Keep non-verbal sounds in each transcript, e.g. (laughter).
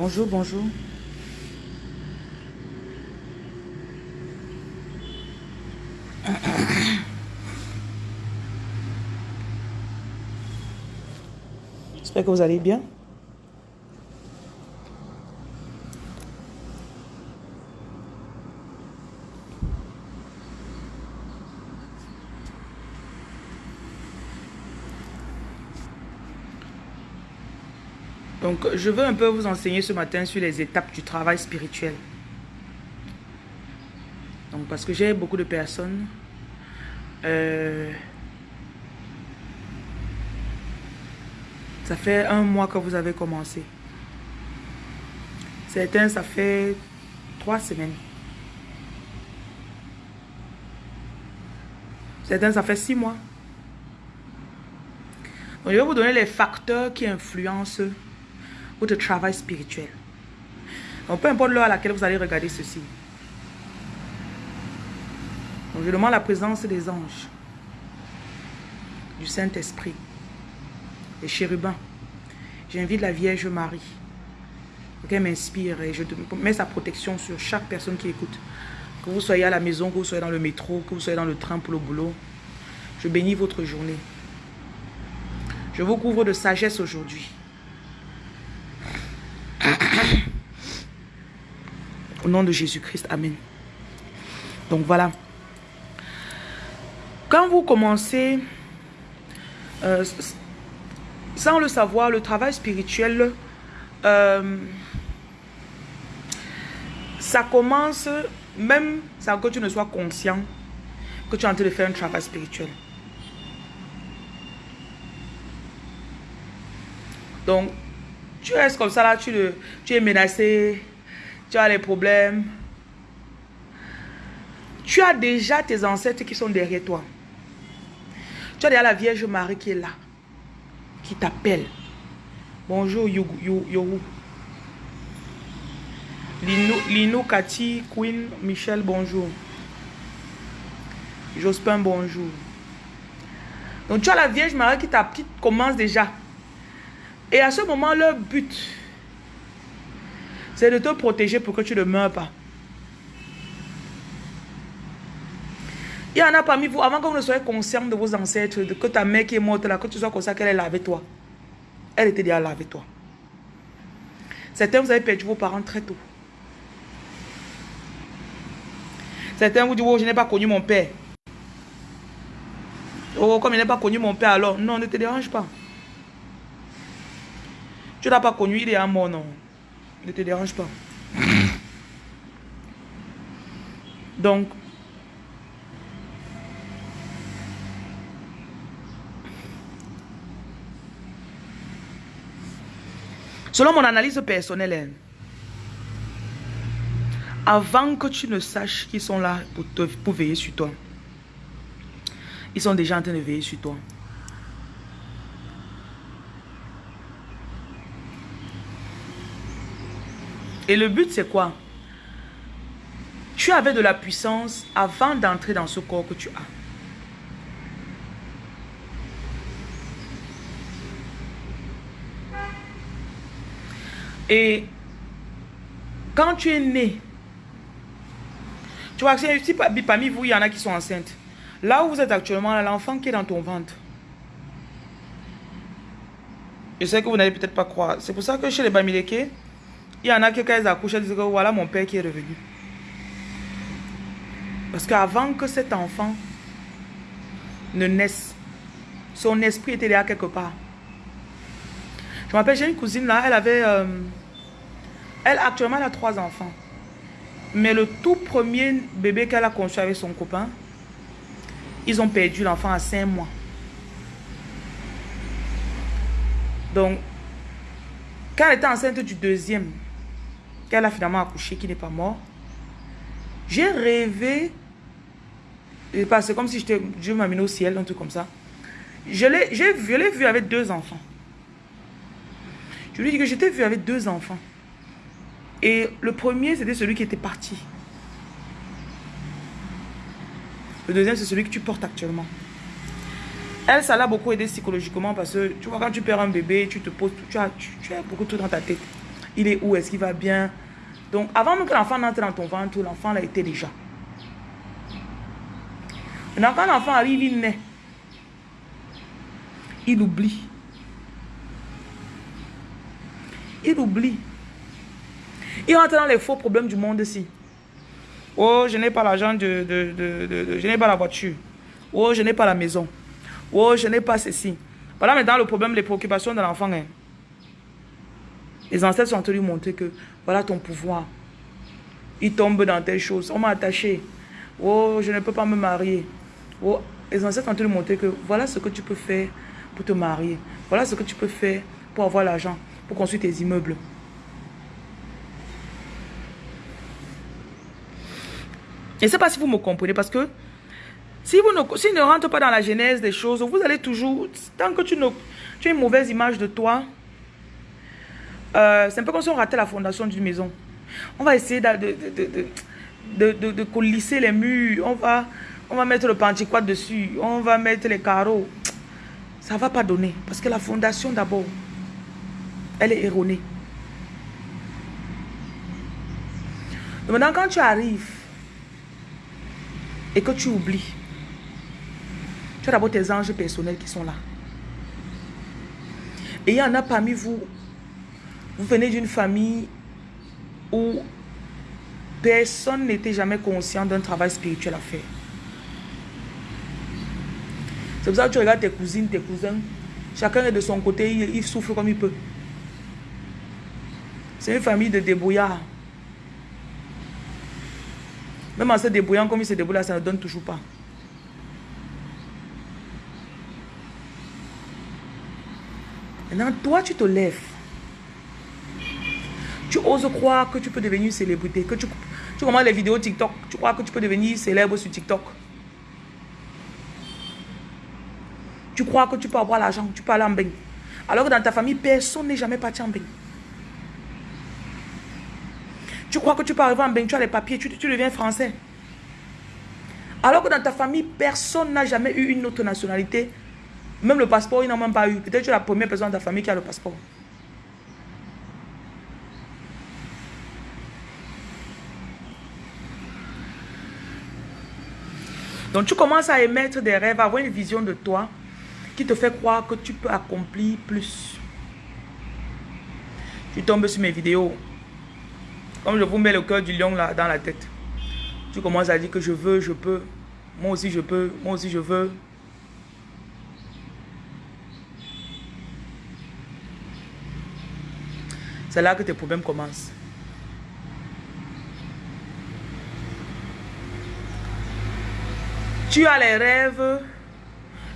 Bonjour, bonjour. J'espère que vous allez bien. Donc, je veux un peu vous enseigner ce matin sur les étapes du travail spirituel. Donc, parce que j'ai beaucoup de personnes. Euh, ça fait un mois que vous avez commencé. Certains, ça fait trois semaines. Certains, ça fait six mois. Donc, je vais vous donner les facteurs qui influencent votre travail spirituel. Donc, peu importe l'heure à laquelle vous allez regarder ceci. Donc, je demande la présence des anges, du Saint-Esprit, des chérubins. J'invite la Vierge Marie qu'elle m'inspire et je mets sa protection sur chaque personne qui écoute. Que vous soyez à la maison, que vous soyez dans le métro, que vous soyez dans le train pour le boulot. Je bénis votre journée. Je vous couvre de sagesse aujourd'hui. Nom de Jésus-Christ, Amen. Donc voilà. Quand vous commencez, euh, sans le savoir, le travail spirituel, euh, ça commence, même sans que tu ne sois conscient que tu es en train de faire un travail spirituel. Donc, tu restes comme ça là, tu, le, tu es menacé, tu as les problèmes. Tu as déjà tes ancêtres qui sont derrière toi. Tu as déjà la Vierge Marie qui est là, qui t'appelle. Bonjour Yohou. Lino, Lino, Cathy, Queen, Michel, bonjour. Jospin, bonjour. Donc tu as la Vierge Marie qui, qui commence déjà. Et à ce moment, leur but, c'est de te protéger pour que tu ne meurs pas. Il y en a parmi vous, avant que vous ne soyez conscient de vos ancêtres, de que ta mère qui est morte là, que tu sois conscient qu'elle est là avec toi. Elle était déjà là avec toi. Certains, vous avez perdu vos parents très tôt. Certains vous disent, oh, je n'ai pas connu mon père. Oh, comme je n'ai pas connu mon père, alors, non, ne te dérange pas. Tu n'as pas connu, il est à mort, non. Ne te dérange pas. Donc, selon mon analyse personnelle, hein, avant que tu ne saches qu'ils sont là pour, te, pour veiller sur toi, ils sont déjà en train de veiller sur toi. Et le but, c'est quoi? Tu avais de la puissance avant d'entrer dans ce corps que tu as. Et quand tu es né, tu vois, si parmi vous, il y en a qui sont enceintes. Là où vous êtes actuellement, l'enfant qui est dans ton ventre. Je sais que vous n'allez peut-être pas croire. C'est pour ça que chez les Bamileke, il y en a qui, quand ils accouchent, disent que voilà mon père qui est revenu. Parce qu'avant que cet enfant ne naisse, son esprit était là quelque part. Je me rappelle, j'ai une cousine là, elle avait... Euh, elle, actuellement, elle a trois enfants. Mais le tout premier bébé qu'elle a conçu avec son copain, ils ont perdu l'enfant à cinq mois. Donc, quand elle était enceinte du deuxième, qu'elle a finalement accouché, qui n'est pas mort, j'ai rêvé, c'est comme si Dieu m'a mis au ciel, un truc comme ça. Je l'ai vu, avec deux enfants. Je lui dit que j'étais vu avec deux enfants. Et le premier, c'était celui qui était parti. Le deuxième, c'est celui que tu portes actuellement. Elle, ça l'a beaucoup aidé psychologiquement parce que, tu vois, quand tu perds un bébé, tu te poses, tu as, tu, tu as beaucoup de trucs dans ta tête. Il est où? Est-ce qu'il va bien? Donc, avant même que l'enfant n'entre dans ton ventre, l'enfant l'a été déjà. Maintenant, quand l'enfant arrive, il naît. Il oublie. Il oublie. Il rentre dans les faux problèmes du monde ici. Oh, je n'ai pas l'argent Je n'ai pas la voiture. Oh, je n'ai pas la maison. Oh, je n'ai pas ceci. Voilà maintenant le problème, les préoccupations de l'enfant. Hein. Les ancêtres sont en train de lui montrer que voilà ton pouvoir. Il tombe dans telle chose. On m'a attaché. Oh, je ne peux pas me marier. Oh, les ancêtres sont en train de lui montrer que voilà ce que tu peux faire pour te marier. Voilà ce que tu peux faire pour avoir l'argent, pour construire tes immeubles. Je ne sais pas si vous me comprenez parce que si vous ne, si pas dans la genèse des choses, vous allez toujours, tant que tu, tu as une mauvaise image de toi, euh, c'est un peu comme si on ratait la fondation d'une maison. On va essayer de, de, de, de, colisser les murs, on va, on va mettre le pantiquat dessus, on va mettre les carreaux. Ça ne va pas donner parce que la fondation d'abord, elle est erronée. Maintenant, quand tu arrives, et que tu oublies, tu as d'abord tes anges personnels qui sont là. Et il y en a parmi vous, vous venez d'une famille où personne n'était jamais conscient d'un travail spirituel à faire. C'est pour ça que tu regardes tes cousines, tes cousins. Chacun est de son côté, il, il souffre comme il peut. C'est une famille de débrouillards. Même en se débrouillant comme il se débrouille ça ne donne toujours pas. Maintenant, toi, tu te lèves. Tu oses croire que tu peux devenir célébrité. Que tu, tu commences les vidéos TikTok. Tu crois que tu peux devenir célèbre sur TikTok. Tu crois que tu peux avoir l'argent. Tu peux aller en bain. Alors que dans ta famille, personne n'est jamais parti en bain. Tu crois que tu peux arriver en bain, tu as les papiers, tu, deviens français. Alors que dans ta famille, personne n'a jamais eu une autre nationalité. Même le passeport, ils n'ont même pas eu. Peut-être que tu es la première personne de ta famille qui a le passeport. Donc tu commences à émettre des rêves, à avoir une vision de toi qui te fait croire que tu peux accomplir plus. Tu tombes sur mes vidéos. Comme je vous mets le cœur du lion là dans la tête. Tu commences à dire que je veux, je peux. Moi aussi je peux, moi aussi je veux. C'est là que tes problèmes commencent. Tu as les rêves.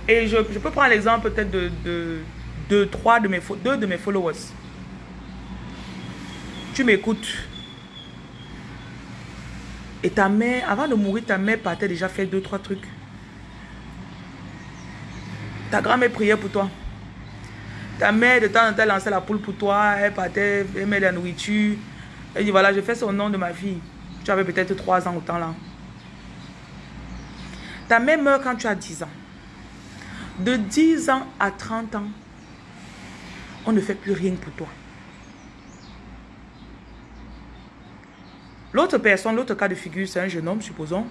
Et je, peux prendre l'exemple peut-être de, de, de, trois de mes, deux de mes followers. Tu m'écoutes. Et ta mère, avant de mourir, ta mère partait déjà faire deux, trois trucs. Ta grand-mère priait pour toi. Ta mère, de temps en temps, lançait la poule pour toi. Elle partait, elle met la nourriture. Elle dit, voilà, je fais son nom de ma fille. Tu avais peut-être trois ans autant là. Ta mère meurt quand tu as 10 ans. De 10 ans à 30 ans, on ne fait plus rien pour toi. L'autre personne, l'autre cas de figure, c'est un jeune homme, supposons.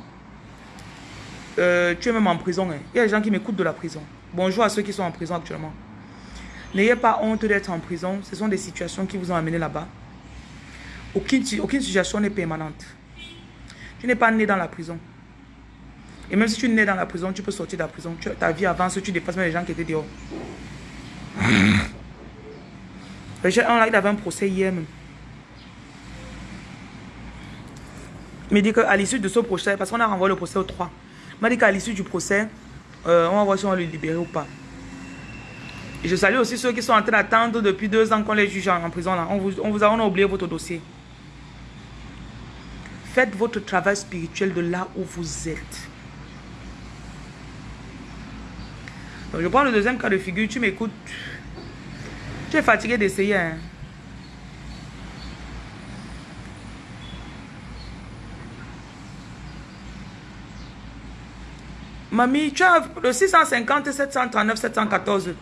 Euh, tu es même en prison. Hein. Il y a des gens qui m'écoutent de la prison. Bonjour à ceux qui sont en prison actuellement. N'ayez pas honte d'être en prison. Ce sont des situations qui vous ont amené là-bas. Aucune, aucune situation n'est permanente. Tu n'es pas né dans la prison. Et même si tu né dans la prison, tu peux sortir de la prison. ta vie avance, tu dépasses même les gens qui étaient dehors. J'ai un là, il avait un procès hier même. Il m'a dit qu'à l'issue de ce procès, parce qu'on a renvoyé le procès au 3, il m'a dit qu'à l'issue du procès, euh, on va voir si on va le libérer ou pas. Et je salue aussi ceux qui sont en train d'attendre depuis deux ans qu'on les juge en, prison. Là. On, vous, on vous a, on a oublié votre dossier. Faites votre travail spirituel de là où vous êtes. Je prends le deuxième cas de figure. Tu m'écoutes. Tu es fatigué d'essayer. Hein? Mamie, tu as le 650, 739, 714.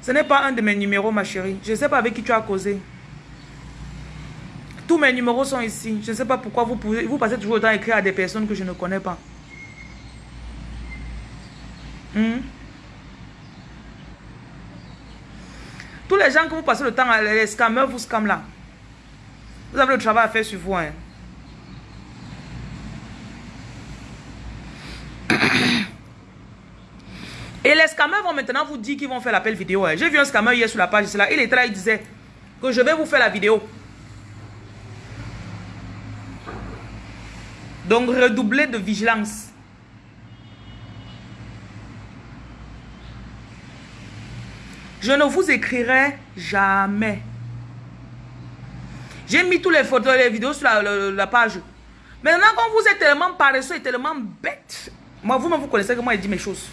Ce n'est pas un de mes numéros, ma chérie. Je ne sais pas avec qui tu as causé. Tous mes numéros sont ici. Je ne sais pas pourquoi vous, vous passez toujours le temps à écrire à des personnes que je ne connais pas. Hmm? Les gens que vous passez le temps à les scammers, vous scam là. Vous avez le travail à faire sur vous. Hein. Et les scammers vont maintenant vous dire qu'ils vont faire l'appel vidéo. Hein. J'ai vu un scammer hier sur la page. Là. Il était là, il disait que je vais vous faire la vidéo. Donc, redoublez de vigilance. Je ne vous écrirai jamais. J'ai mis toutes les photos, les vidéos sur la, page. Maintenant, quand vous êtes tellement paresseux et tellement bête, moi, vous-même, vous connaissez que moi, je dis mes choses.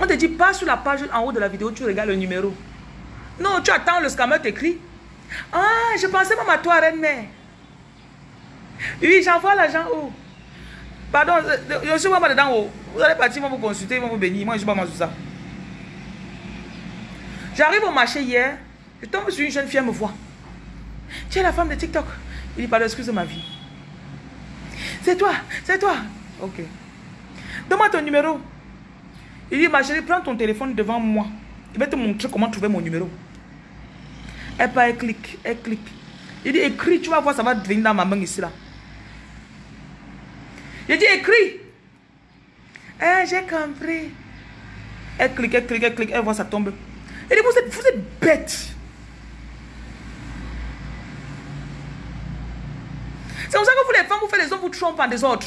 On te dit pas sur la page en haut de la vidéo, tu regardes le numéro. Non, tu attends, le scammer t'écrit. Ah, je pensais même à toi, reine-mère. Oui, j'envoie l'argent où Pardon, je ne suis pas dedans haut. Vous allez partir, ils vont vous consulter, ils vont vous bénir. Moi, je ne suis pas mal sur ça. J'arrive au marché hier, je tombe sur une jeune fille, elle me voit. Tu es la femme de TikTok. Il dit, pardon, excuse ma vie. C'est toi, c'est toi. Ok. Donne-moi ton numéro. Il dit, ma chérie, prends ton téléphone devant moi. Il va te montrer comment trouver mon numéro. Elle part, elle clique, elle clique. Il dit, écris, tu vas voir, ça va devenir dans ma main ici, là. Il dit, écris. Eh, j'ai compris. Elle clique, elle clique, elle clique, elle voit, ça tombe. Dit, vous êtes, vous êtes bête. C'est comme ça que vous les femmes, vous faites les hommes, vous trompez en des autres.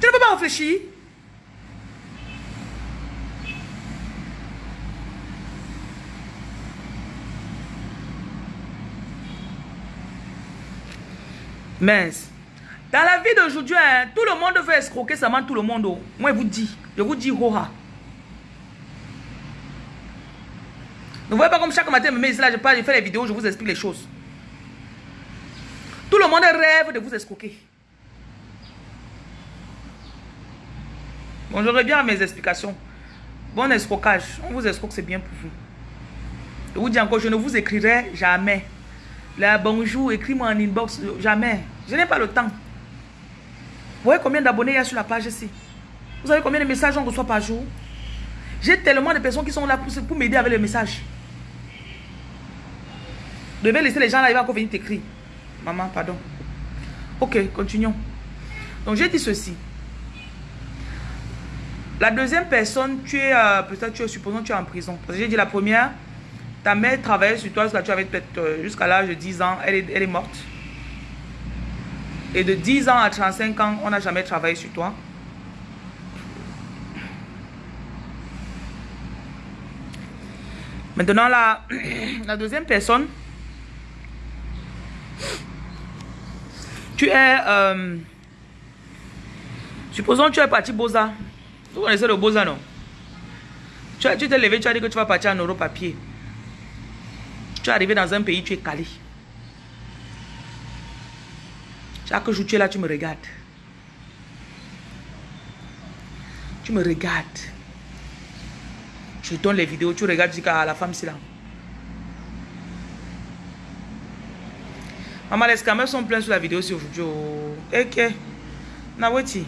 Tu ne peux pas réfléchir. Mais, dans la vie d'aujourd'hui, hein, tout le monde veut escroquer seulement tout le monde. Oh. Moi, je vous dis, je vous dis, hoha. Ne voyez pas comme chaque matin, ici, là, je parle, je fais les vidéos, je vous explique les choses. Tout le monde rêve de vous escroquer. Bon, je reviens à mes explications. Bon escroquage. On vous escroque, c'est bien pour vous. Je vous dis encore, je ne vous écrirai jamais. Là, bonjour, écris-moi en inbox. Jamais. Je n'ai pas le temps. Vous voyez combien d'abonnés il y a sur la page ici? Vous savez combien de messages on reçoit par jour? J'ai tellement de personnes qui sont là pour, pour m'aider avec les messages. Devez laisser les gens là, ils vont encore venir t'écrire. Maman, pardon. Ok, continuons. Donc, j'ai dit ceci. La deuxième personne, tu es, euh, peut-être tu es, supposons, tu es en prison. Parce que j'ai dit la première, ta mère travaillait sur toi jusqu'à tu avais peut-être euh, jusqu'à l'âge de 10 ans, elle est, elle est morte. Et de 10 ans à 35 ans, on n'a jamais travaillé sur toi. Maintenant, la, (clears throat) la deuxième personne, Tu es... Euh, supposons que tu es parti Boza. Vous connaissez le Boza, non? Tu t'es levé, tu as dit que tu vas partir en Europe à pied. Tu es arrivé dans un pays, tu es calé. Chaque jour, tu es là, tu me regardes. Tu me regardes. Je donne les vidéos, tu regardes, tu dis à la femme, c'est là. Maman, les scammers sont pleins sur la vidéo aussi aujourd'hui. Ok. Naweti.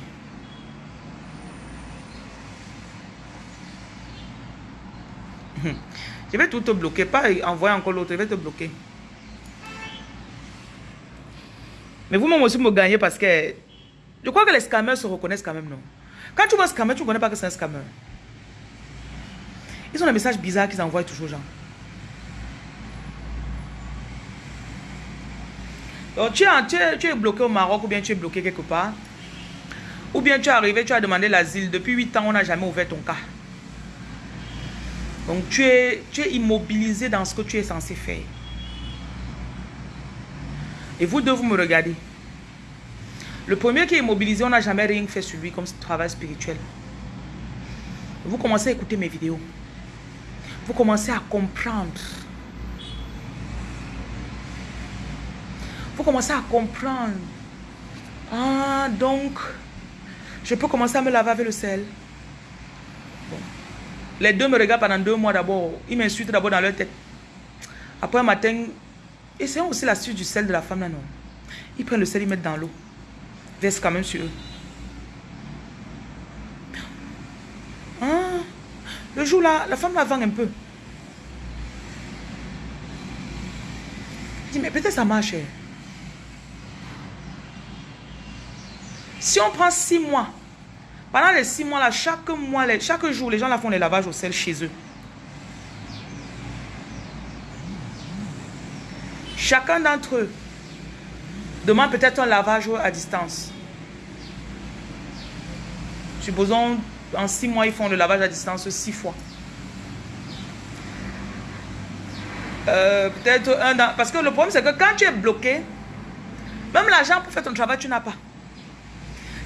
Je vais tout te bloquer. Pas envoyer encore l'autre. Je vais te bloquer. Mais vous-même aussi me gagnez parce que je crois que les scammers se reconnaissent quand même, non? Quand tu vois un scammer, tu ne connais pas que c'est un scammer. Ils ont des messages bizarres qu'ils envoient toujours aux gens. Tu, es, tu, es, bloqué au Maroc ou bien tu es bloqué quelque part? Ou bien tu es arrivé, tu as demandé l'asile. Depuis 8 ans, on n'a jamais ouvert ton cas. Donc tu es, tu es immobilisé dans ce que tu es censé faire. Et vous deux, vous me regardez. Le premier qui est immobilisé, on n'a jamais rien fait sur lui comme travail spirituel. Vous commencez à écouter mes vidéos. Vous commencez à comprendre commencer à comprendre. Ah, donc, je peux commencer à me laver avec le sel. Les deux me regardent pendant deux mois d'abord. Ils m'insultent d'abord dans leur tête. Après un matin, Essayons aussi la suite du sel de la femme là. Ils prennent le sel, ils mettent dans l'eau. Verse quand même sur eux. Hein? Le jour là, la femme la vend un peu. Je dis, mais peut-être ça marche. Si on prend six mois, pendant les six mois là, chaque mois, chaque jour, les gens font les lavages au sel chez eux. Chacun d'entre eux demande peut-être un lavage à distance. Supposons en six mois, ils font le lavage à distance six fois. Euh, peut-être un an. Parce que le problème, c'est que quand tu es bloqué, même l'argent pour faire ton travail, tu n'as pas.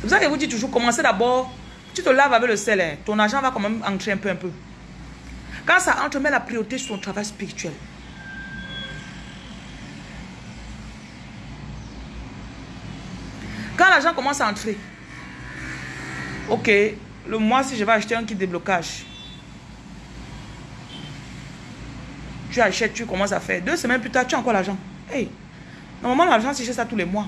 C'est pour ça que je vous dis toujours, commencez d'abord, tu te laves avec le sel, hein. ton argent va quand même entrer un peu, un peu. Quand ça entre, mets la priorité sur ton travail spirituel. Quand l'argent commence à entrer, ok, le mois si je vais acheter un kit de blocage, tu achètes, tu commences à faire. Deux semaines plus tard, tu as encore l'argent. Hey, normalement l'argent, si j'ai ça tous les mois.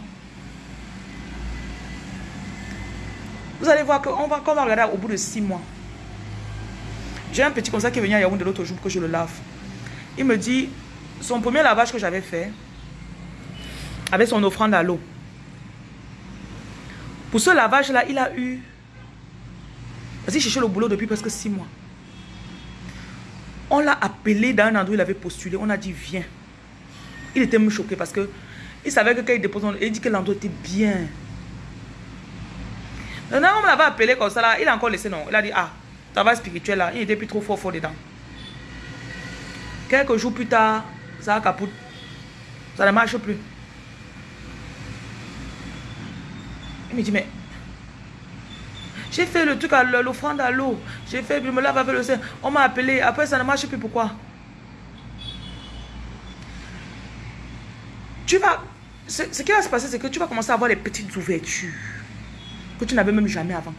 Vous allez voir qu'on va, va regarder au bout de six mois. J'ai un petit comme ça qui est venu à Yaoundé l'autre jour que je le lave. Il me dit, son premier lavage que j'avais fait, avec son offrande à l'eau. Pour ce lavage-là, il a eu... Parce qu'il cherchait le boulot depuis presque six mois. On l'a appelé dans un endroit où il avait postulé. On a dit, viens. Il était même choqué parce que il savait que quand il dépose, il dit que l'endroit était bien. Maintenant, on l'avait appelé comme ça, là, il a encore laissé non. Il a dit, ah, travail spirituel là, il était plus trop fort, fort dedans. Quelques jours plus tard, ça a capote. Ça ne marche plus. Il me dit, mais j'ai fait le truc à l'offrande à l'eau. J'ai fait, je me lave avec le sein. On m'a appelé. Après, ça ne marche plus. Pourquoi? Tu vas... Ce, qui va se passer, c'est que tu vas commencer à avoir les petites ouvertures que tu n'avais même jamais avant.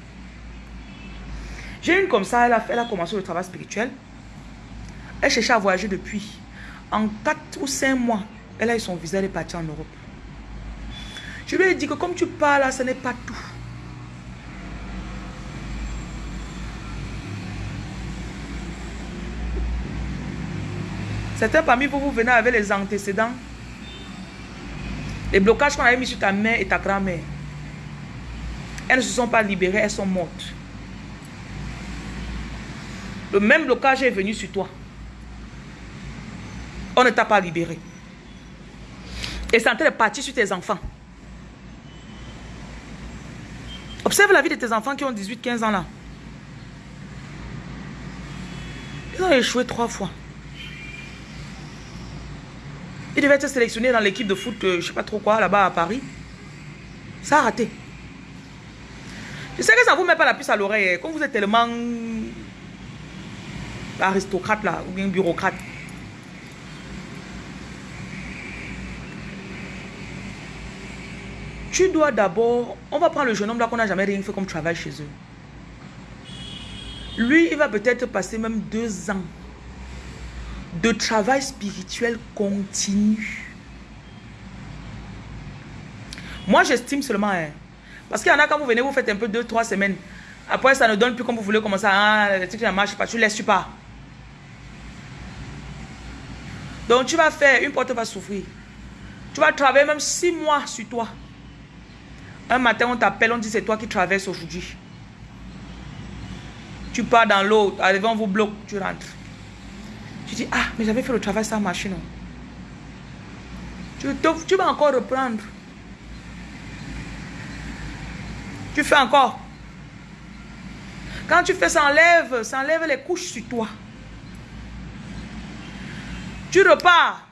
J'ai une comme ça, elle a, elle a commencé le travail spirituel. Elle cherchait à voyager depuis. En 4 ou 5 mois, elle a eu son visa, elle est partie en Europe. Je lui ai dit que comme tu parles ce n'est pas tout. Certains parmi vous, vous venez avec les antécédents. Les blocages qu'on avait mis sur ta mère et ta grand-mère. Elles ne se sont pas libérées, elles sont mortes. Le même blocage est venu sur toi. On ne t'a pas libéré. Et c'est en train de partir sur tes enfants. Observe la vie de tes enfants qui ont 18-15 ans là. Ils ont échoué trois fois. Ils devaient être sélectionnés dans l'équipe de foot, je euh, je sais pas trop quoi, là-bas à Paris. Ça a raté. Je sais que ça ne vous met pas la puce à l'oreille. Hein. Comme vous êtes tellement aristocrate là, ou bien bureaucrate. Tu dois d'abord... On va prendre le jeune homme là qu'on n'a jamais rien fait comme travail chez eux. Lui, il va peut-être passer même deux ans de travail spirituel continu. Moi, j'estime seulement... Hein, parce qu'il y en a quand vous venez, vous faites un peu deux, trois semaines. Après, ça ne donne plus comme vous voulez commencer. Ah, le truc ne marche pas. Tu ne laisses pas. Donc, tu vas faire, une porte va souffrir. Tu vas travailler même six mois sur toi. Un matin, on t'appelle, on dit c'est toi qui traverses aujourd'hui. Tu pars dans l'eau, arrivé, on vous bloque, tu rentres. Tu dis, ah, mais j'avais fait le travail sans machine. Tu, tu vas encore reprendre. Tu fais encore. Quand tu fais, ça enlève, ça enlève les couches sur toi. Tu repars.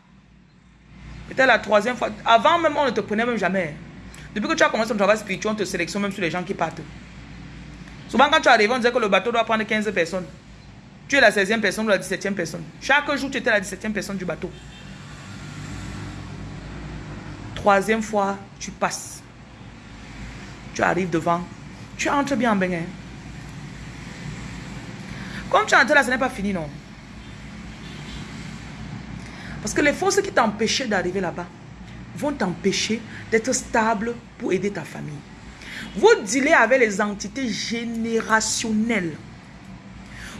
Peut-être la troisième fois. Avant même, on ne te prenait même jamais. Depuis que tu as commencé ton travail spirituel, on te sélectionne même sur les gens qui partent. Souvent, quand tu arrives, on disait que le bateau doit prendre 15 personnes. Tu es la 16e personne ou la 17e personne. Chaque jour, tu étais la 17e personne du bateau. Troisième fois, tu passes. Tu arrives devant. Tu entres bien en bain. Hein. Comme tu entres là, ce n'est pas fini, non. Parce que les forces qui t'empêchaient d'arriver là-bas vont t'empêcher d'être stable pour aider ta famille. Vous dealez avec les entités générationnelles.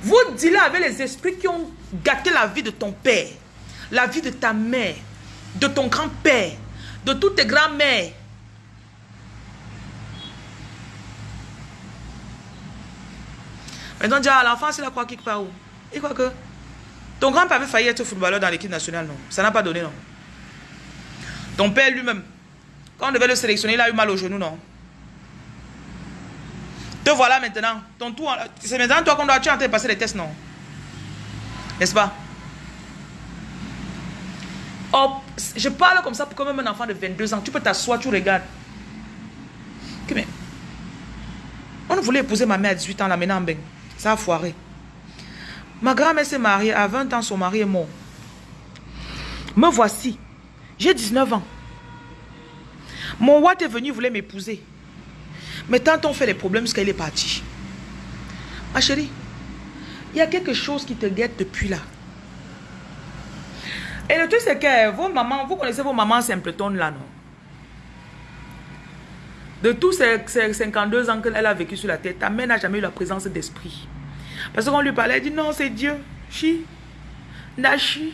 Vous dealez avec les esprits qui ont gâté la vie de ton père, la vie de ta mère, de ton grand-père, de toutes tes grands-mères. Maintenant, déjà, l'enfant, c'est la croix qui part où? Il croit que ton grand-père avait failli être footballeur dans l'équipe nationale, non? Ça n'a pas donné, non? Ton père lui-même, quand on devait le sélectionner, il a eu mal au genou, non? Te voilà maintenant. Ton c'est maintenant toi qu'on doit, en train de passer les tests, non? N'est-ce pas? Oh, je parle comme ça pour quand même un enfant de 22 ans. Tu peux t'asseoir, tu regardes. mais, on voulait épouser ma mère à 18 ans, la maintenant en A foiré. Ma grand-mère s'est mariée. À 20 ans, son mari est mort. Me voici. J'ai 19 ans. Mon roi est venu, voulait m'épouser. Mais tant on fait les problèmes jusqu'à est parti. Ma chérie, il y a quelque chose qui te guette depuis là. Et le truc, c'est que vos mamans, vous connaissez vos mamans simpleton là, non? De tous ces, 52 ans qu'elle a vécu sur la tête, ta mère n'a jamais eu la présence d'esprit. Parce qu'on lui parlait, elle dit non, c'est Dieu. Chi. Nashi.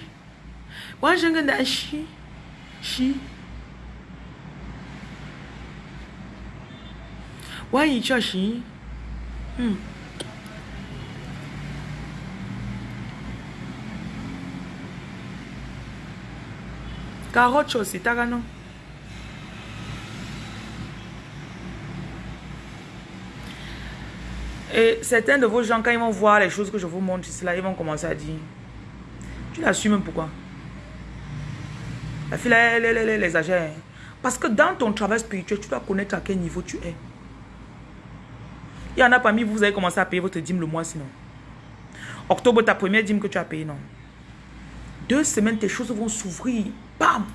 Moi, je Nashi. Chi. Why you Hmm. Carotte aussi, t'as non? Et certains de vos gens, quand ils vont voir les choses que je vous montre ici, ils vont commencer à dire, tu l'assumes pourquoi? La fille, elle, elle, elle, elle exagère. Parce que dans ton travail spirituel, tu dois connaître à quel niveau tu es. Il y en a parmi vous, vous avez commencé à payer votre dîme le mois sinon. Octobre, ta première dîme que tu as payée, non. Deux semaines, tes choses vont s'ouvrir. Bam!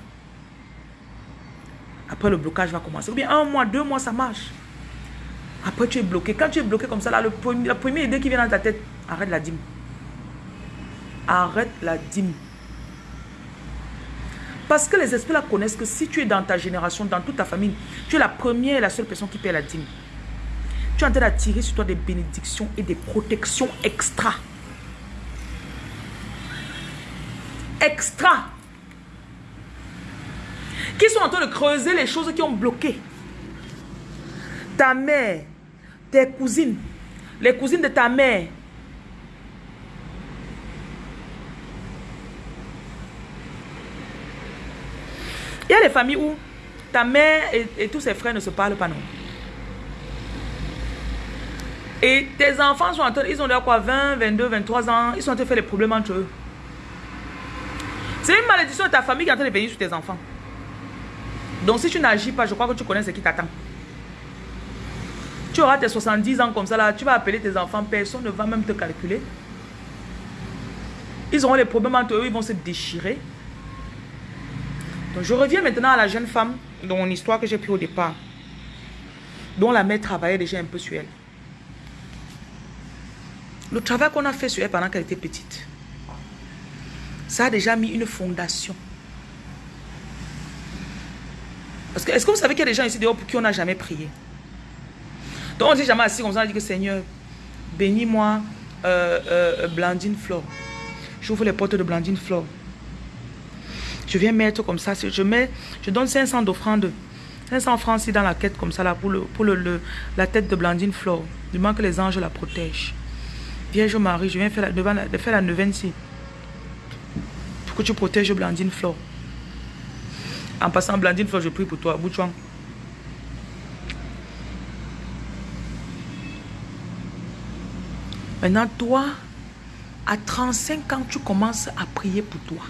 Après, le blocage va commencer. Ou bien un mois, deux mois, ça marche. Après, tu es bloqué. Quand tu es bloqué comme ça, là, le la première idée qui vient dans ta tête, arrête la dîme. Arrête la dîme. Parce que les esprits là connaissent que si tu es dans ta génération, dans toute ta famille, tu es la première et la seule personne qui paie la dîme. Tu es en train d'attirer sur toi des bénédictions et des protections extra. Extra. Qui sont en train de creuser les choses qui ont bloqué. Ta mère, tes cousines, les cousines de ta mère. Il y a des familles où ta mère et, tous ses frères ne se parlent pas, non. Et tes enfants sont en train, ils ont déjà quoi, 20, 22, 23 ans, ils sont en train de faire des problèmes entre eux. C'est une malédiction de ta famille qui est en train de venir sur tes enfants. Donc si tu n'agis pas, je crois que tu connais ce qui t'attend. Tu auras tes 70 ans comme ça là, tu vas appeler tes enfants, personne ne va même te calculer. Ils auront des problèmes entre eux, ils vont se déchirer. Donc je reviens maintenant à la jeune femme dont mon histoire que j'ai pris au départ. Dont la mère travaillait déjà un peu sur elle. Le travail qu'on a fait sur elle pendant qu'elle était petite, ça a déjà mis une fondation. Parce que, est-ce que vous savez qu'il y a des gens ici dehors pour qui on n'a jamais prié? Donc on dit jamais assis comme ça, on dit que Seigneur, bénis-moi euh, euh, Blandine Flore. J'ouvre les portes de Blandine Flore. Je viens mettre comme ça, je mets, je donne 500 d'offrande, 500 francs ici dans la quête comme ça là pour, le, pour le, la tête de Blandine Flore. Moins que les anges la protègent. Vierge Marie, je viens faire la, de faire la neuvaine ici. Pour que tu protèges Blandine Flore. En passant, Blandine Flore, je prie pour toi. Bouchouan. Maintenant, toi, à 35 ans, tu commences à prier pour toi.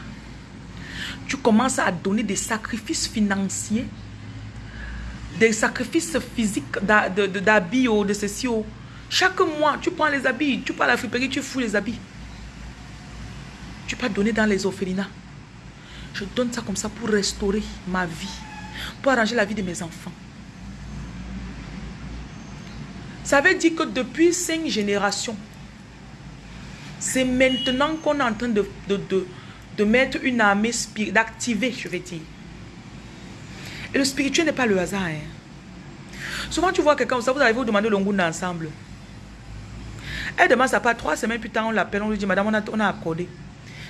Tu commences à donner des sacrifices financiers, des sacrifices physiques d'habits ou de ceci. Chaque mois, tu prends les habits, tu prends la friperie, tu fous les habits. Tu peux donner dans les orphelinats. Je donne ça comme ça pour restaurer ma vie, pour arranger la vie de mes enfants. Ça veut dire que depuis cinq générations, c'est maintenant qu'on est en train de, de, de mettre une armée d'activer, je vais dire. Et le spirituel n'est pas le hasard. Hein. Souvent, tu vois quelqu'un, ça vous arrivez vous demander l'ongoun ensemble. Elle demande ça pas trois semaines plus tard, on l'appelle, on lui dit, madame, on a, on a accordé.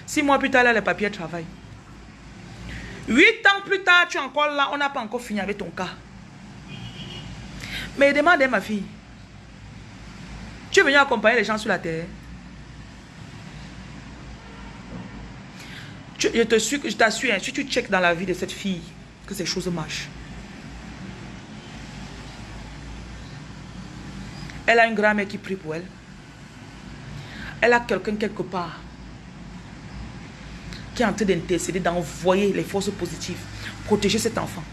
Six mois plus tard, là, les papiers travaillent. Huit ans plus tard, tu es encore là, on n'a pas encore fini avec ton cas. Mais demande, ma fille, tu es venu accompagner les gens sur la terre. Je te suis, je t'assure, hein, si tu checkes dans la vie de cette fille, que ces choses marchent. Elle a une grand-mère qui prie pour elle. Elle a quelqu'un quelque part qui est en train d'intercéder, d'envoyer les forces positives, protéger cet enfant.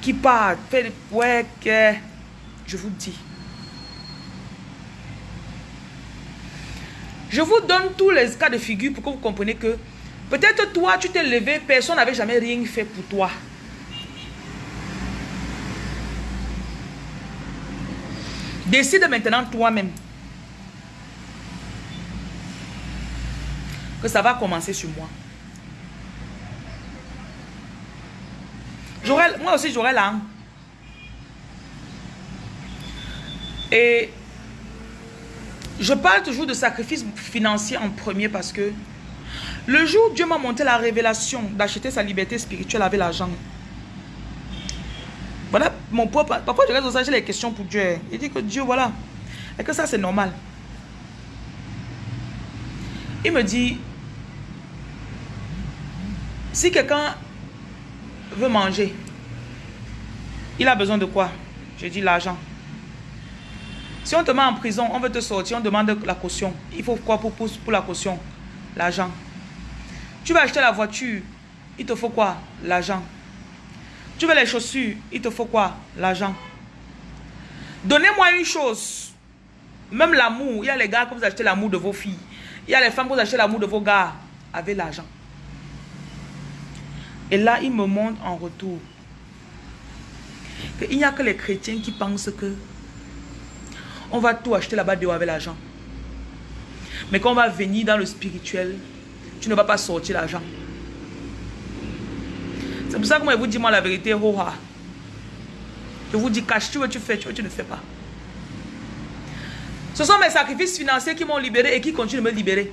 Qui part, fait, ouais, que, je vous dis. Je vous donne tous les cas de figure pour que vous compreniez que peut-être toi, tu t'es levé, personne n'avait jamais rien fait pour toi. Décide maintenant toi-même que ça va commencer sur moi. moi aussi, j'aurai l'âme. Et je parle toujours de sacrifice financier en premier parce que le jour où Dieu m'a monté la révélation d'acheter sa liberté spirituelle avec l'argent, voilà, mon papa, parfois je reste aux j'ai les questions pour Dieu. Il dit que Dieu, voilà, et que ça c'est normal? Il me dit, si quelqu'un veut manger, il a besoin de quoi? Je dis l'argent. Si on te met en prison, on veut te sortir, on demande la caution. Il faut quoi pour, pour la caution? L'argent. Tu vas acheter la voiture, il te faut quoi? L'argent. Tu veux les chaussures, il te faut quoi? L'argent. Donnez-moi une chose. Même l'amour, il y a les gars que vous achetez l'amour de vos filles. Il y a les femmes que vous achetez l'amour de vos gars avec l'argent. Et là, il me montre en retour qu'il n'y a que les chrétiens qui pensent que on va tout acheter là-bas avec l'argent. Mais quand on va venir dans le spirituel, tu ne vas pas sortir l'argent. C'est pour ça que moi, je vous dis moi la vérité, Je vous dis, cache, tu veux, tu fais, tu veux, tu ne fais pas. Ce sont mes sacrifices financiers qui m'ont libéré et qui continuent de me libérer.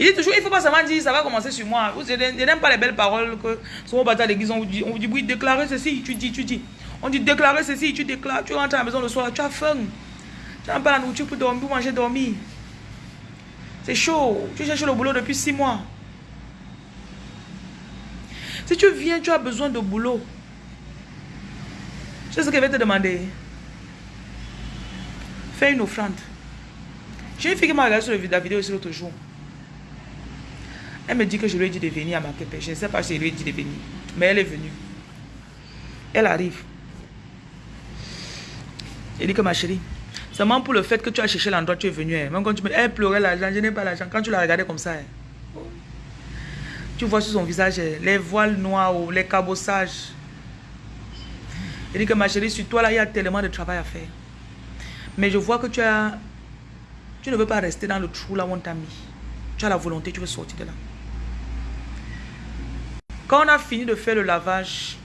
Il dit toujours, il ne faut pas seulement dire, ça va commencer sur moi. Je n'aime pas les belles paroles que souvent à l'église, on vous dit, on vous dit, oui, déclarer ceci, tu dis, tu dis. On dit, déclarer ceci, tu déclares, tu rentres à la maison le soir, tu as faim. Tu n'as pas la nourriture pour dormir, pour manger, dormir. C'est chaud. Tu cherches le boulot depuis six mois. Si tu viens, tu as besoin de boulot. C'est ce que je vais te demander? Fais une offrande. J'ai une fille qui m'a regardé sur la vidéo ici l'autre jour. Elle me dit que je lui ai dit de venir à ma pépé. Je ne sais pas si je lui ai dit de venir. Mais elle est venue. Elle arrive. Elle dit que ma chérie, seulement pour le fait que tu as cherché l'endroit, tu es venu. Hein. Même quand tu me elle pleurait l'argent, je n'ai pas l'argent. Quand tu la regardais comme ça, hein. tu vois sur son visage hein, les voiles noirs ou les cabossages. Elle dit que ma chérie, sur toi là, il y a tellement de travail à faire. Mais je vois que tu as... Tu ne veux pas rester dans le trou là où on t'a mis. Tu as la volonté, tu veux sortir de là. Quand on a fini de faire le lavage,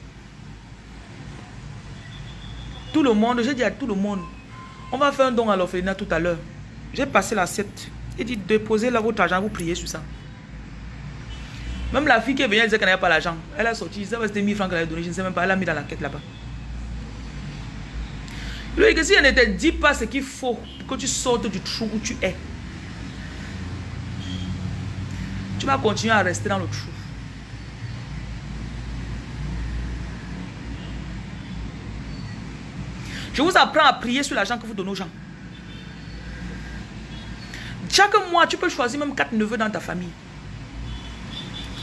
tout le monde, j'ai dit à tout le monde, on va faire un don à l'orphelinat tout à l'heure. J'ai passé l'assiette. J'ai dit, déposez là votre argent, vous priez sur ça. Même la fille qui est venue, elle disait qu'elle n'avait pas l'argent. Elle a sorti, ça c'était 1000 francs qu'elle avait donné, je ne sais même pas, elle a mis dans la quête là-bas. Lui, que si elle ne te dit pas ce qu'il faut pour que tu sortes du trou où tu es, tu vas continuer à rester dans le trou. Je vous apprends à prier sur l'argent que vous donnez aux gens. Chaque mois, tu peux choisir même quatre neveux dans ta famille.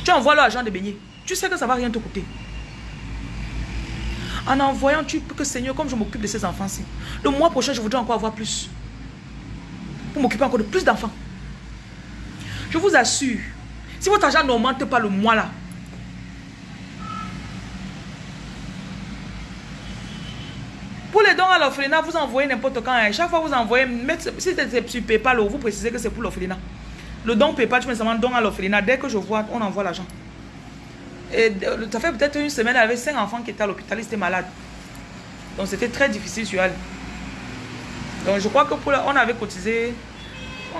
Tu envoies l'argent de baigner. Tu sais que ça ne va rien te coûter. En envoyant, tu peux que Seigneur, comme je m'occupe de ces enfants-ci, le mois prochain, je voudrais encore avoir plus. Pour m'occuper encore de plus d'enfants. Je vous assure, si votre argent n'augmente pas le mois là, l'orphelinat, vous envoyez n'importe quand. Hein. Chaque fois, vous envoyez, si c'est sur PayPal, vous précisez que c'est pour l'orphelinat. Le don PayPal, tu mets seulement don à l'orphelinat. Dès que je vois, on envoie l'argent. Et ça fait peut-être une semaine, elle avait cinq enfants qui étaient à l'hôpital, ils étaient malades. Donc c'était très difficile sur elle. Donc je crois que pour on avait cotisé, euh,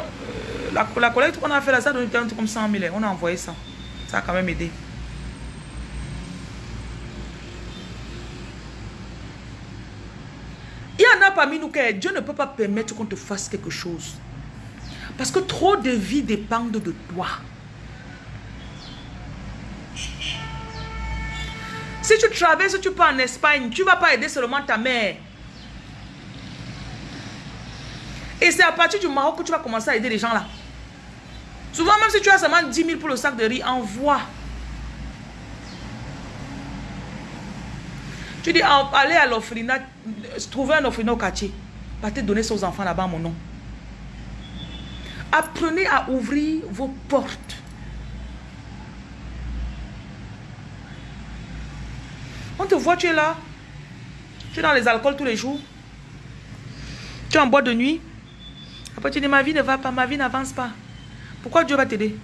la, la collecte qu'on a fait là, ça donne un comme 100 000. On a envoyé ça. Ça a quand même aidé. Il y en a parmi nous Dieu ne peut pas permettre qu'on te fasse quelque chose. Parce que trop de vies dépendent de toi. Si tu traverses, tu pars en Espagne, tu ne vas pas aider seulement ta mère. Et c'est à partir du Maroc que tu vas commencer à aider les gens là. Souvent, même si tu as seulement 10 000 pour le sac de riz, envoie. Tu dis, allez à l'orphelinat, trouver un orphelinat au quartier. te donner ça aux enfants là-bas, mon nom. Apprenez à ouvrir vos portes. On te voit, tu es là. Tu es dans les alcools tous les jours. Tu es en boîte de nuit. Après, tu dis, ma vie ne va pas, ma vie n'avance pas. Pourquoi Dieu va t'aider?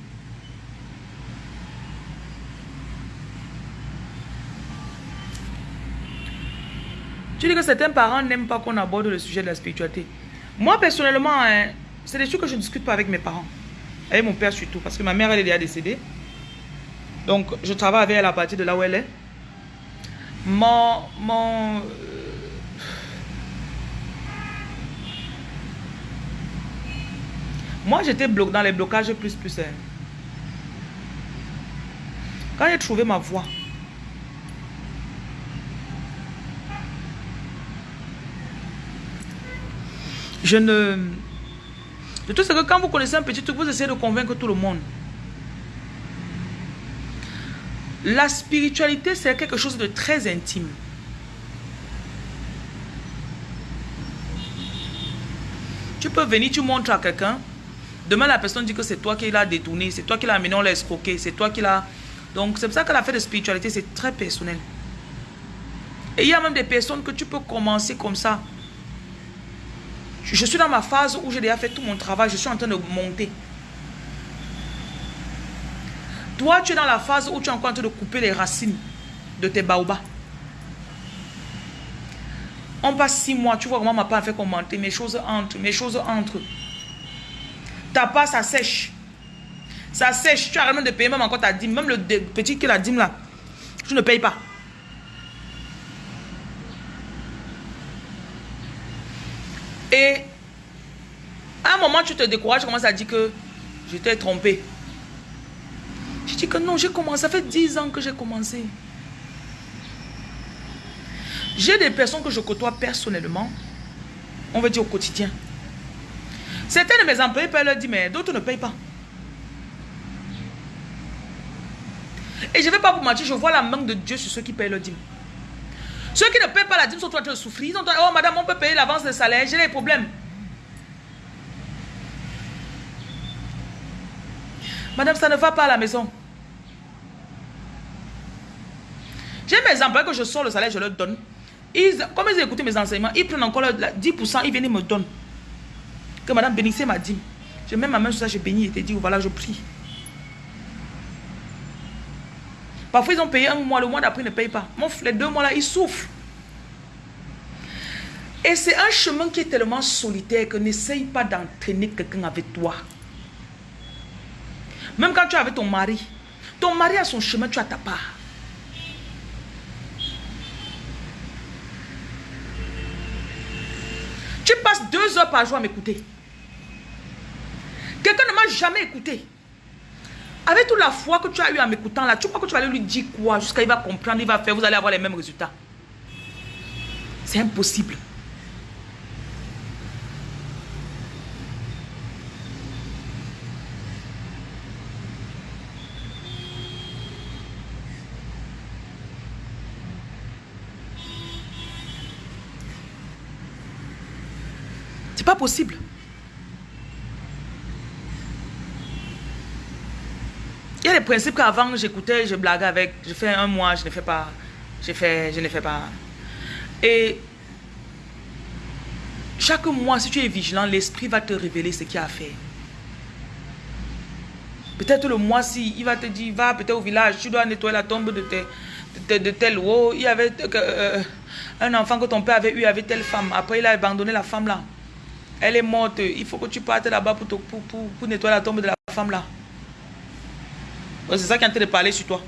Tu dis que certains parents n'aiment pas qu'on aborde le sujet de la spiritualité. Moi, personnellement, hein, c'est des choses que je ne discute pas avec mes parents. Avec mon père surtout, parce que ma mère, elle est déjà décédée. Donc, je travaille avec elle à partir de là où elle est. Mon... mon euh, moi, j'étais dans les blocages plus plus. Hein. Quand j'ai trouvé ma voie, Je ne... Le tout, c'est que quand vous connaissez un petit truc, vous essayez de convaincre tout le monde. La spiritualité, c'est quelque chose de très intime. Tu peux venir, tu montres à quelqu'un. Demain, la personne dit que c'est toi qui l'as détourné, c'est toi qui l'as amené, on l'a escroqué, c'est toi qui l'as... Donc, c'est pour ça que l'affaire de spiritualité, c'est très personnel. Et il y a même des personnes que tu peux commencer comme ça. Je suis dans ma phase où j'ai déjà fait tout mon travail. Je suis en train de monter. Toi, tu es dans la phase où tu es encore en train de couper les racines de tes baobas. On passe six mois. Tu vois comment ma part fait commenter. Mes choses entrent. Mes choses entrent. Ta part, ça sèche. Ça sèche. Tu as même de payer même encore ta dîme. Même le petit qui la dîme là. Tu ne payes pas. Et à un moment, tu te décourages, tu commences à dire que je t'ai trompé. Je dis que non, j'ai commencé, ça fait 10 ans que j'ai commencé. J'ai des personnes que je côtoie personnellement, on va dire au quotidien. Certains de mes employés peuvent leur dire, mais d'autres ne payent pas. Et je ne vais pas vous mentir, je vois la main de Dieu sur ceux qui payent leur dîme. Ceux qui ne payent pas la dîme sont en train de souffrir. Ils sont oh madame, on peut payer l'avance de salaire, j'ai des problèmes. Madame, ça ne va pas à la maison. J'ai mes employés que je sors le salaire, je leur donne. Ils, comme ils écouté mes enseignements, ils prennent encore 10%, ils viennent et me donnent. Que madame bénissez ma dîme. Je mets ma main sur ça, je bénis et te dis, voilà, je prie. Parfois, ils ont payé un mois, le mois d'après, ils ne payent pas. Mon frère, deux mois là, ils souffrent. Et c'est un chemin qui est tellement solitaire que n'essaye pas d'entraîner quelqu'un avec toi. Même quand tu es avec ton mari, ton mari a son chemin, tu as ta part. Tu passes deux heures par jour à m'écouter. Quelqu'un ne m'a jamais écouté. Avec toute la foi que tu as eu en m'écoutant là, tu crois que tu vas lui dire quoi? Jusqu'à il va comprendre, il va faire, vous allez avoir les mêmes résultats. C'est impossible. C'est pas possible. Principes qu'avant j'écoutais, je blaguais avec, je fais un mois, je ne fais pas, je fais, je ne fais pas. Et Chaque mois, si tu es vigilant, l'esprit va te révéler ce qu'il a à faire. Peut-être le mois-ci, il va te dire, va peut-être au village, tu dois nettoyer la tombe de, de, tel haut. Il y avait euh, euh, un enfant que ton père avait eu avec telle femme. Après, il a abandonné la femme là. Elle est morte. Il faut que tu partes là-bas pour, pour, pour, nettoyer la tombe de la femme là. C'est ça qui est en train de parler sur toi.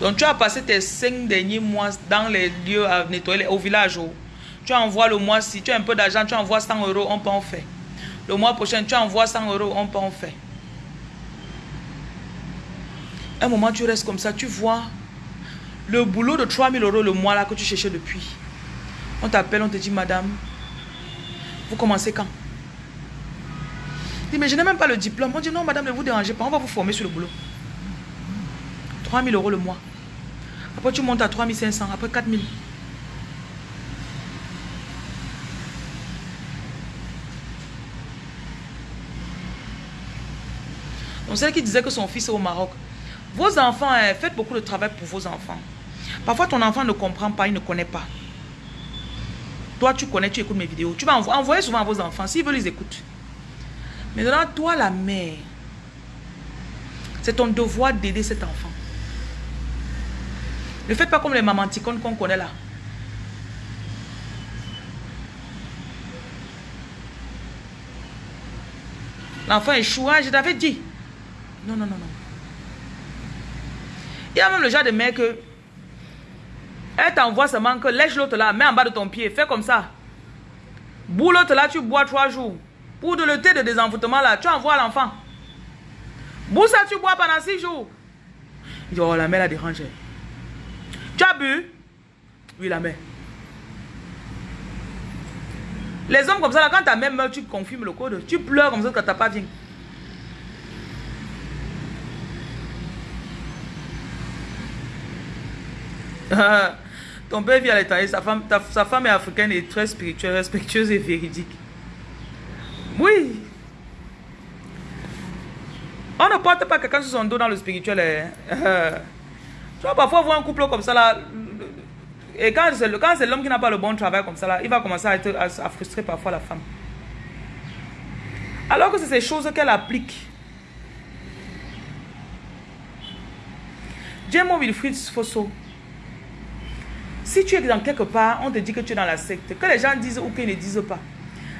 Donc tu as passé tes cinq derniers mois dans les lieux à nettoyer au village. Oh. Tu envoies le mois si tu as un peu d'argent, tu envoies 100 euros, on peut en faire. Le mois prochain, tu envoies 100 euros, on peut en faire. Un moment, tu restes comme ça, tu vois le boulot de 3000 euros le mois là que tu cherchais depuis. On t'appelle, on te dit, madame, vous commencez quand? Mais je n'ai même pas le diplôme. On dit, non, madame, ne vous dérangez pas, on va vous former sur le boulot. 3000 euros le mois. Après, tu montes à 3500, après 4000. Donc, celle qui disait que son fils est au Maroc, vos enfants, hein, faites beaucoup de travail pour vos enfants. Parfois, ton enfant ne comprend pas, il ne connaît pas. Toi, tu connais, tu écoutes mes vidéos. Tu vas envoyer souvent à vos enfants. S'ils veulent, ils écoutent. Maintenant, toi, la mère, c'est ton devoir d'aider cet enfant. Ne faites pas comme les mamanticones qu'on connaît là. L'enfant échoue, je t'avais dit. Non, non, non, non. Il y a même le genre de mec que elle t'envoie seulement que lèche l'autre là, mets en bas de ton pied, fais comme ça. Boule l'autre là, tu bois trois jours. Pour de le thé de désenvoûtement là, tu envoies l'enfant. Boule ça, tu bois pendant six jours. Il dit, oh la mère la dérange. Tu as bu? Oui, la mère. Les hommes comme ça, là, quand ta mère meurt, tu confirmes le code. Tu pleures comme ça quand ta pas vient. (laughs) Ton père vit à l'étranger, sa femme, sa femme est africaine et très spirituelle, respectueuse et véridique. Oui. On ne porte pas quelqu'un sur son dos dans le spirituel. Hein. (laughs) tu vas parfois voir un couple comme ça là. Et quand c'est l'homme qui n'a pas le bon travail comme ça là, il va commencer à, être, à, frustrer parfois la femme. Alors que c'est ces choses qu'elle applique. Dieu Wilfried Fosso. Si tu es dans quelque part, on te dit que tu es dans la secte, que les gens disent ou qu'ils ne disent pas,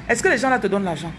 est-ce que les gens là te donnent l'argent?